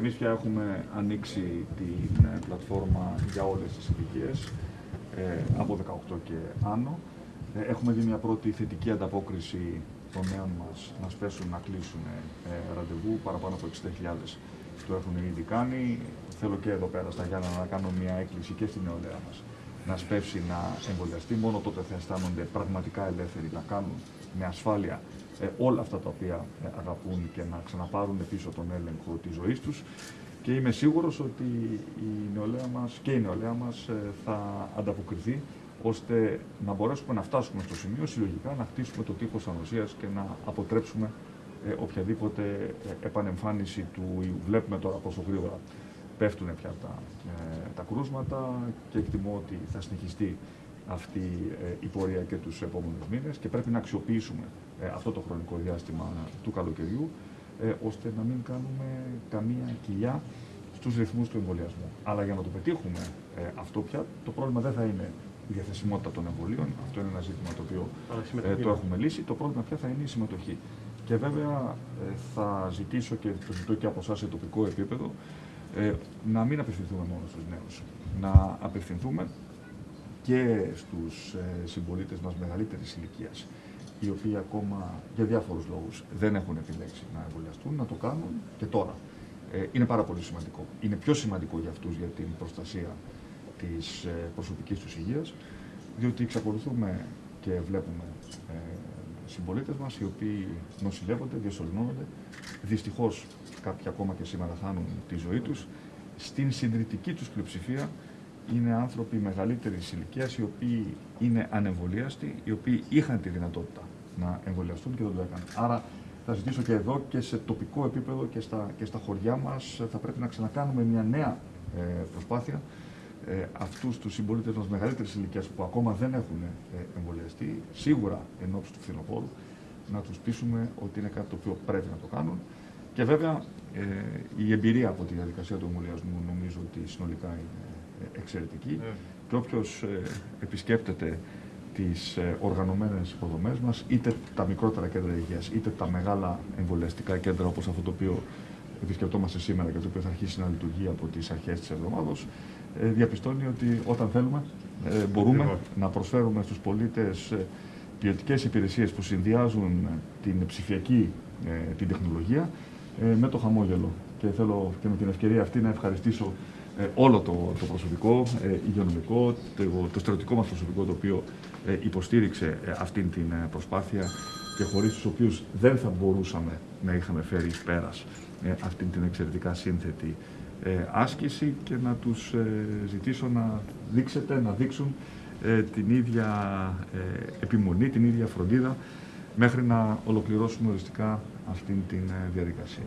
Εμείς πια έχουμε ανοίξει την ε, πλατφόρμα για όλες τις ηλικίες ε, από 18 και άνω. Ε, έχουμε δει μια πρώτη θετική ανταπόκριση των νέων μας να σπέσουν να κλείσουν ραντεβού. Παραπάνω από 60.000 το έχουν ήδη κάνει. Θέλω και εδώ πέρα στα Γιάννα να κάνω μια έκκληση και στην νεολαία μας να σπεύσει να εμβολιαστεί. Μόνο τότε θα αισθάνονται πραγματικά ελεύθεροι να κάνουν με ασφάλεια ε, όλα αυτά τα οποία ε, αγαπούν και να ξαναπάρουν πίσω τον έλεγχο της ζωής τους. Και είμαι σίγουρος ότι η νεολαία μας και η νεολαία μας ε, θα ανταποκριθεί ώστε να μπορέσουμε να φτάσουμε στο σημείο συλλογικά να χτίσουμε το τείχος ανοσίας και να αποτρέψουμε οποιαδήποτε επανεμφάνιση του ιού. Βλέπουμε τώρα πόσο γρήγορα πέφτουν πια τα, τα κρούσματα και εκτιμώ ότι θα συνεχιστεί αυτή ε, η πορεία και τους επόμενους μήνες και πρέπει να αξιοποιήσουμε ε, αυτό το χρονικό διάστημα του καλοκαιριού ε, ώστε να μην κάνουμε καμία κοιλιά στους ρυθμούς του εμβολιασμού. Αλλά για να το πετύχουμε αυτό πια, το πρόβλημα δεν θα είναι η διαθεσιμότητα των εμβολίων. Αυτό είναι ένα ζήτημα το οποίο το έχουμε λύσει. Το πρόβλημα πια θα είναι η συμμετοχή. Και βέβαια θα ζητήσω και το ζητώ και από εσάς σε τοπικό επίπεδο να μην απευθυνθούμε μόνο στους νέους. Να απευθυνθούμε και στους ε, συμπολίτες μας μεγαλύτερης ηλικίας, οι οποίοι ακόμα για διάφορους λόγους δεν έχουν επιλέξει να εμβολιαστούν, να το κάνουν και τώρα. Ε, είναι πάρα πολύ σημαντικό. Είναι πιο σημαντικό για αυτούς για την προστασία της ε, προσωπικής τους υγείας, διότι εξακολουθούμε και βλέπουμε ε, συμπολίτες μας οι οποίοι νοσηλεύονται, διασωληνώνονται. Δυστυχώς κάποιοι ακόμα και σήμερα χάνουν τη ζωή τους. Στην συντηρητική τους πλειοψηφία είναι άνθρωποι μεγαλύτερης ηλικίας οι οποίοι είναι ανεμβολίαστοι, οι οποίοι είχαν τη δυνατότητα να εμβολιαστούν και δεν το έκαναν. Άρα θα ζητήσω και εδώ και σε τοπικό επίπεδο και στα, και στα χωριά μας θα πρέπει να ξανακάνουμε μια νέα ε, προσπάθεια ε, αυτούς τους συμπολίτες μας μεγαλύτερης ηλικίας που ακόμα δεν έχουν ε, εμβολιαστεί, σίγουρα εν ώψη του φθινοπόρου, να τους πείσουμε ότι είναι κάτι το οποίο πρέπει να το κάνουν. Και βέβαια ε, η εμπειρία από τη διαδικασία του εμβολιασμού νομίζω ότι συνολικά είναι εξαιρετική ναι. και όποιος ε, επισκέπτεται τις ε, οργανωμένες υποδομές μας, είτε τα μικρότερα κέντρα υγείας, είτε τα μεγάλα εμβολιαστικά κέντρα όπως αυτό το οποίο επισκεπτόμαστε σήμερα και το οποίο θα αρχίσει να λειτουργεί από τις αρχές της εβδομάδος, ε, διαπιστώνει ότι όταν θέλουμε μπορούμε να προσφέρουμε στους πολίτες ποιοτικές υπηρεσίες που συνδυάζουν την ψηφιακή την τεχνολογία με το χαμόγελο. Και θέλω και με την ευκαιρία αυτή να ευχαριστήσω ε, όλο το, το προσωπικό, ε, υγειονομικό, το, το στρατιωτικό μας προσωπικό το οποίο ε, υποστήριξε αυτήν την προσπάθεια και χωρίς τους οποίους δεν θα μπορούσαμε να είχαμε φέρει εις πέρας αυτήν την εξαιρετικά σύνθετη άσκηση και να τους ζητήσω να δείξετε, να δείξουν την ίδια επιμονή, την ίδια φροντίδα μέχρι να ολοκληρώσουμε οριστικά αυτήν την διαδικασία.